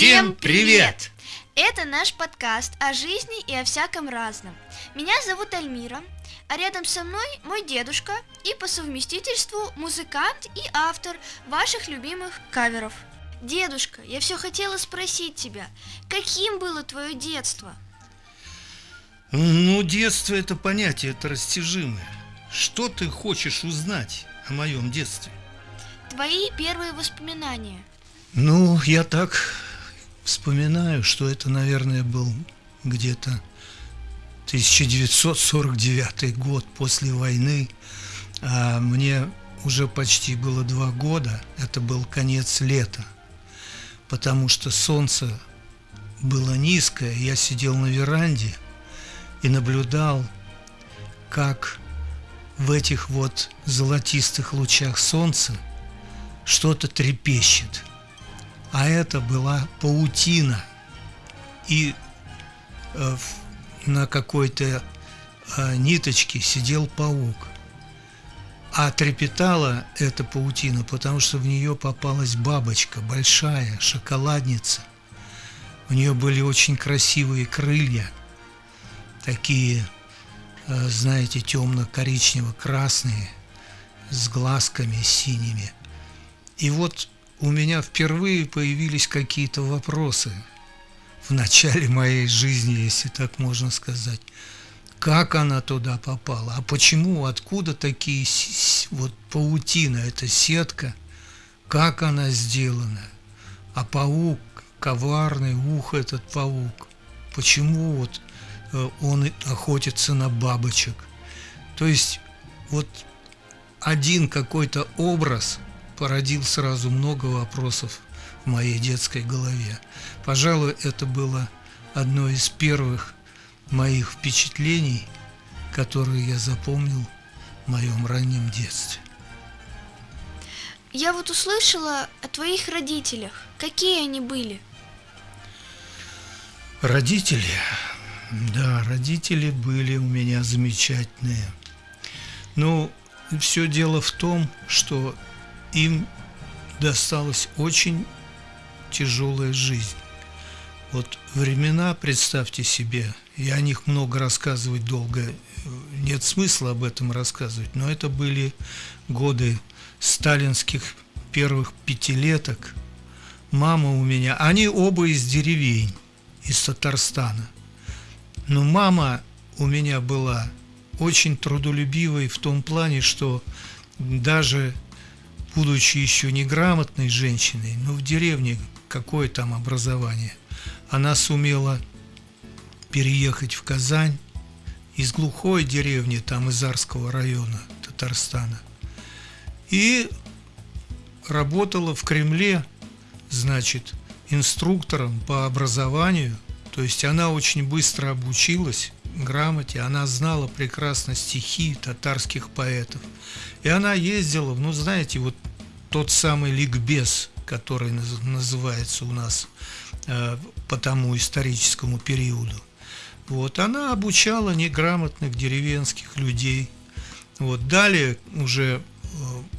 Всем привет! Это наш подкаст о жизни и о всяком разном. Меня зовут Альмира, а рядом со мной мой дедушка и по совместительству музыкант и автор ваших любимых каверов. Дедушка, я все хотела спросить тебя, каким было твое детство? Ну, детство это понятие, это растяжимое. Что ты хочешь узнать о моем детстве? Твои первые воспоминания. Ну, я так вспоминаю, что это, наверное, был где-то 1949 год после войны. А мне уже почти было два года. Это был конец лета, потому что солнце было низкое. Я сидел на веранде и наблюдал, как в этих вот золотистых лучах солнца что-то трепещет. А это была паутина. И э, на какой-то э, ниточке сидел паук. А трепетала эта паутина, потому что в нее попалась бабочка, большая, шоколадница. У нее были очень красивые крылья, такие, э, знаете, темно-коричнево-красные, с глазками синими. И вот у меня впервые появились какие-то вопросы в начале моей жизни, если так можно сказать. Как она туда попала? А почему? Откуда такие вот паутина, эта сетка? Как она сделана? А паук, коварный ух этот паук. Почему вот э, он охотится на бабочек? То есть вот один какой-то образ – породил сразу много вопросов в моей детской голове. Пожалуй, это было одно из первых моих впечатлений, которые я запомнил в моем раннем детстве. Я вот услышала о твоих родителях. Какие они были? Родители? Да, родители были у меня замечательные. Ну, все дело в том, что им досталась очень тяжелая жизнь. Вот времена, представьте себе, я о них много рассказывать долго, нет смысла об этом рассказывать, но это были годы сталинских первых пятилеток. Мама у меня, они оба из деревень, из Татарстана. Но мама у меня была очень трудолюбивой в том плане, что даже будучи еще неграмотной женщиной, но в деревне какое там образование, она сумела переехать в Казань из глухой деревни, там из Арского района Татарстана, и работала в Кремле, значит, инструктором по образованию, то есть она очень быстро обучилась грамоте, она знала прекрасно стихи татарских поэтов. И она ездила, ну знаете, вот тот самый ликбез, который называется у нас э, по тому историческому периоду. Вот, она обучала неграмотных деревенских людей. Вот, далее, уже э,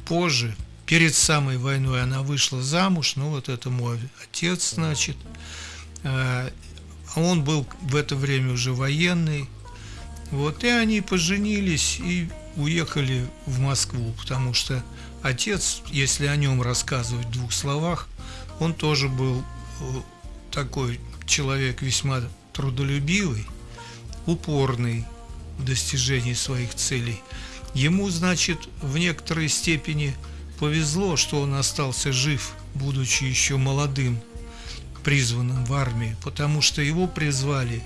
позже, перед самой войной она вышла замуж, ну вот это мой отец, значит, э, он был в это время уже военный. Вот, и они поженились и уехали в Москву, потому что отец, если о нем рассказывать в двух словах, он тоже был э, такой человек весьма трудолюбивый, упорный в достижении своих целей. Ему, значит, в некоторой степени повезло, что он остался жив, будучи еще молодым, призванным в армию, потому что его призвали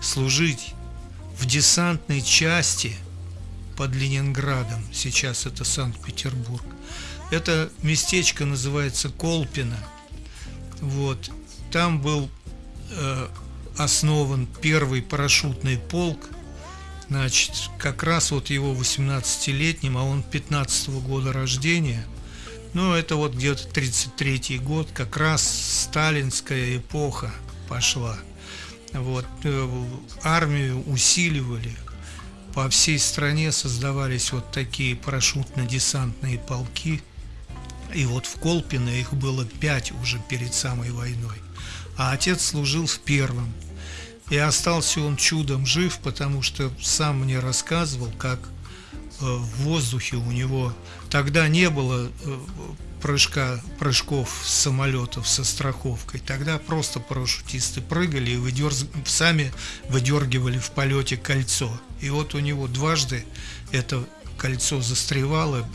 служить в десантной части – под Ленинградом, сейчас это Санкт-Петербург. Это местечко называется Колпино. Вот. Там был э, основан первый парашютный полк. Значит, как раз вот его 18-летним, а он 15 -го года рождения. Ну, это вот где-то 33 год, как раз сталинская эпоха пошла. Вот, э, армию усиливали, по всей стране создавались вот такие парашютно-десантные полки. И вот в Колпино их было пять уже перед самой войной. а отец служил в первом. И остался он чудом жив, потому что сам мне рассказывал, как в воздухе у него тогда не было э, прыжка, прыжков с самолетов со страховкой. Тогда просто парашютисты прыгали и выдерз... сами выдергивали в полете кольцо. И вот у него дважды это кольцо застревало.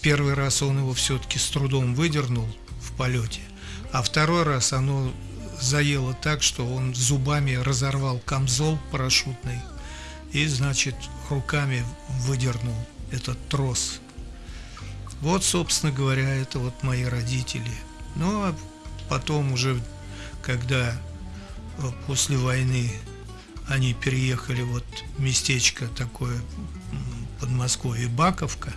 Первый раз он его все-таки с трудом выдернул в полете, а второй раз оно заело так, что он зубами разорвал камзол парашютный и, значит, руками выдернул этот трос. Вот, собственно говоря, это вот мои родители. Ну, а потом уже, когда э, после войны они переехали вот местечко такое Подмосковье Баковка,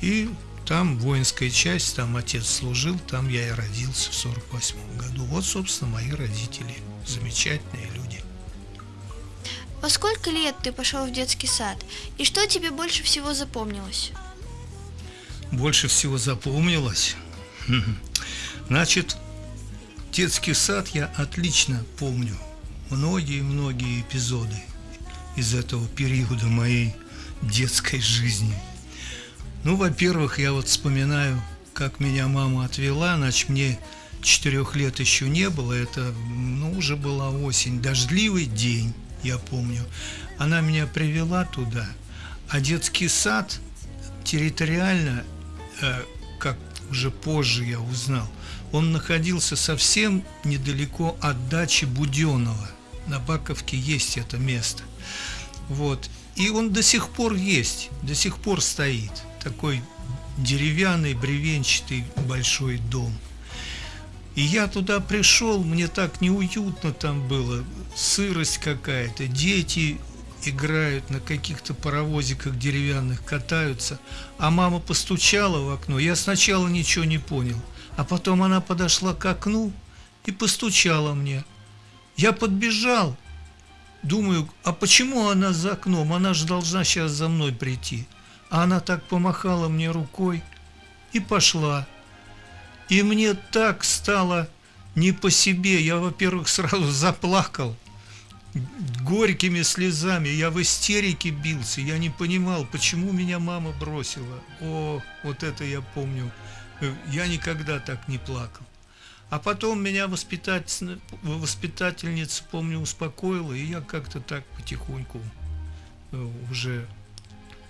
и там воинская часть, там отец служил, там я и родился в 48 году. Вот, собственно, мои родители. Замечательные люди. Во сколько лет ты пошел в детский сад? И что тебе больше всего запомнилось? Больше всего запомнилось? Значит, детский сад я отлично помню. Многие-многие эпизоды из этого периода моей детской жизни – ну, во-первых, я вот вспоминаю, как меня мама отвела, значит, мне четырех лет еще не было, это, ну, уже была осень, дождливый день, я помню. Она меня привела туда, а детский сад территориально, э, как уже позже я узнал, он находился совсем недалеко от дачи Буденова. На Баковке есть это место. Вот. И он до сих пор есть, до сих пор стоит такой деревянный, бревенчатый большой дом. И я туда пришел, мне так неуютно там было, сырость какая-то, дети играют на каких-то паровозиках деревянных, катаются, а мама постучала в окно. Я сначала ничего не понял, а потом она подошла к окну и постучала мне. Я подбежал, думаю, а почему она за окном? Она же должна сейчас за мной прийти. А она так помахала мне рукой и пошла. И мне так стало не по себе. Я, во-первых, сразу заплакал горькими слезами. Я в истерике бился. Я не понимал, почему меня мама бросила. О, вот это я помню. Я никогда так не плакал. А потом меня воспитатель, воспитательница, помню, успокоила, и я как-то так потихоньку э, уже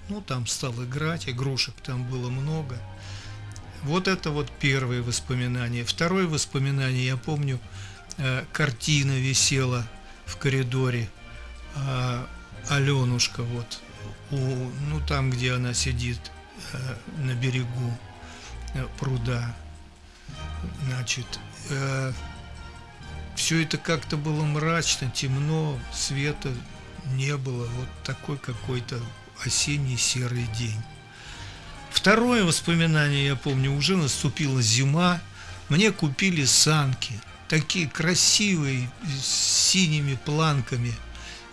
ну, там стал играть, игрушек там было много. Вот это вот первое воспоминание. Второе воспоминание, я помню, э, картина висела в коридоре. Э, Аленушка вот, у, ну там, где она сидит э, на берегу э, пруда. Значит, э, все это как-то было мрачно, темно, света не было. Вот такой какой-то осенний серый день. Второе воспоминание, я помню, уже наступила зима, мне купили санки, такие красивые, с синими планками.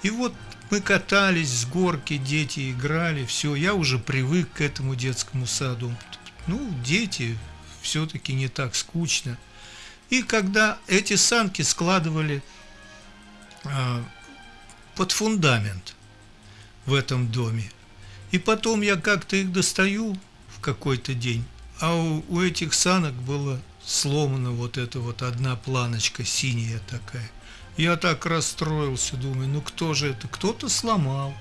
И вот мы катались с горки, дети играли, все, я уже привык к этому детскому саду. Ну, дети, все-таки не так скучно. И когда эти санки складывали а, под фундамент в этом доме, и потом я как-то их достаю какой-то день, а у, у этих санок было сломана вот эта вот одна планочка синяя такая. Я так расстроился, думаю, ну кто же это? Кто-то сломал.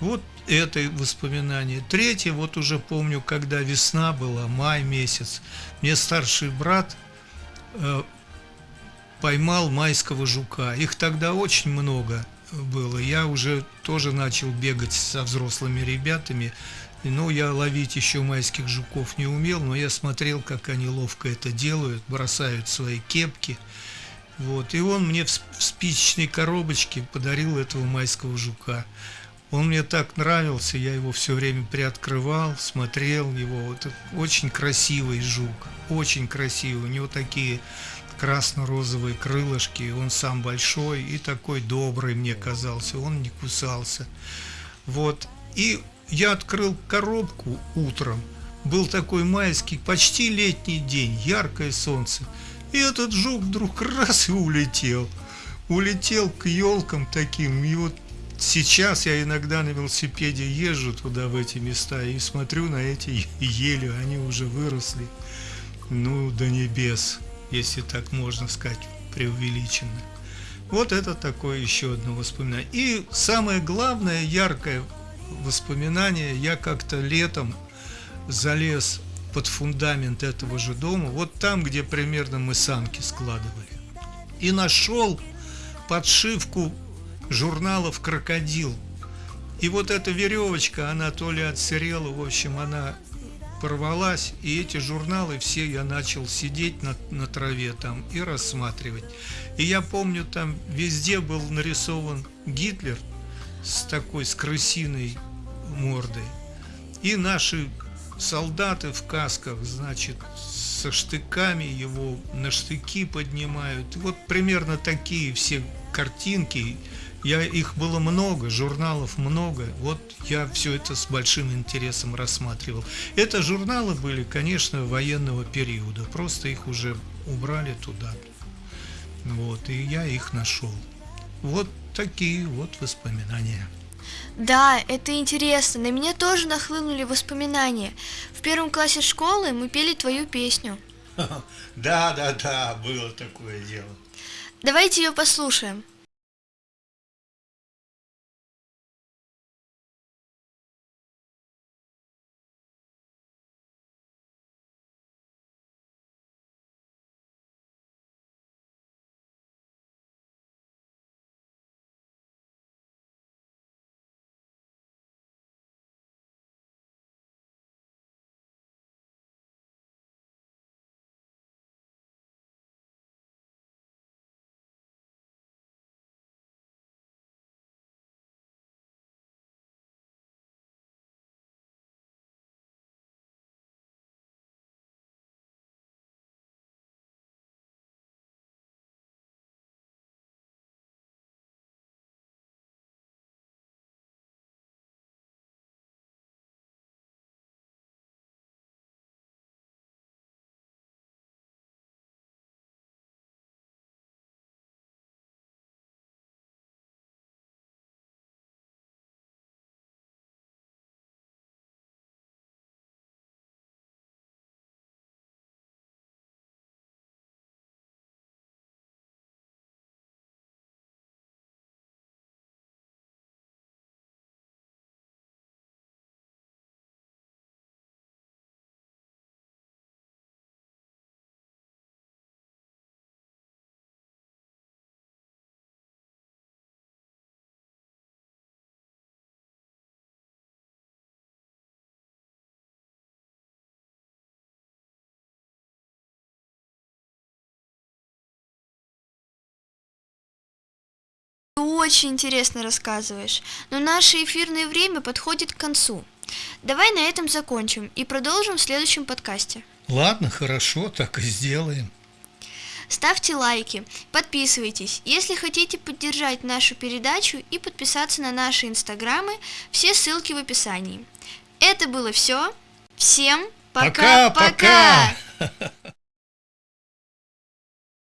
Вот это воспоминание. Третье, вот уже помню, когда весна была, май месяц, мне старший брат э, поймал майского жука. Их тогда очень много было. Я уже тоже начал бегать со взрослыми ребятами. Ну, я ловить еще майских жуков не умел, но я смотрел, как они ловко это делают, бросают свои кепки. Вот. И он мне в спичечной коробочке подарил этого майского жука. Он мне так нравился, я его все время приоткрывал, смотрел его. Вот очень красивый жук, очень красивый. У него такие красно-розовые крылышки, он сам большой и такой добрый мне казался, он не кусался. Вот, и я открыл коробку утром, был такой майский, почти летний день, яркое солнце, И этот жук вдруг раз и улетел. Улетел к елкам таким. И вот сейчас я иногда на велосипеде езжу туда, в эти места, и смотрю на эти ели, они уже выросли, ну, до небес, если так можно сказать, преувеличенно. Вот это такое еще одно воспоминание. И самое главное, яркое воспоминание, я как-то летом залез под фундамент этого же дома, вот там, где примерно мы санки складывали, и нашел подшивку журналов «Крокодил». И вот эта веревочка, она то ли отсырела, в общем, она порвалась, и эти журналы все я начал сидеть на, на траве там и рассматривать. И я помню, там везде был нарисован Гитлер с такой, с крысиной мордой. И наши солдаты в касках, значит, со штыками его на штыки поднимают. Вот примерно такие все картинки. Я, их было много, журналов много. Вот я все это с большим интересом рассматривал. Это журналы были, конечно, военного периода. Просто их уже убрали туда. Вот, и я их нашел. Вот такие вот воспоминания. Да, это интересно. На меня тоже нахлынули воспоминания. В первом классе школы мы пели твою песню. Да, да, да, было такое дело. Давайте ее послушаем. Очень интересно рассказываешь, но наше эфирное время подходит к концу. Давай на этом закончим и продолжим в следующем подкасте. Ладно, хорошо, так и сделаем. Ставьте лайки, подписывайтесь. Если хотите поддержать нашу передачу и подписаться на наши инстаграмы, все ссылки в описании. Это было все. Всем пока-пока!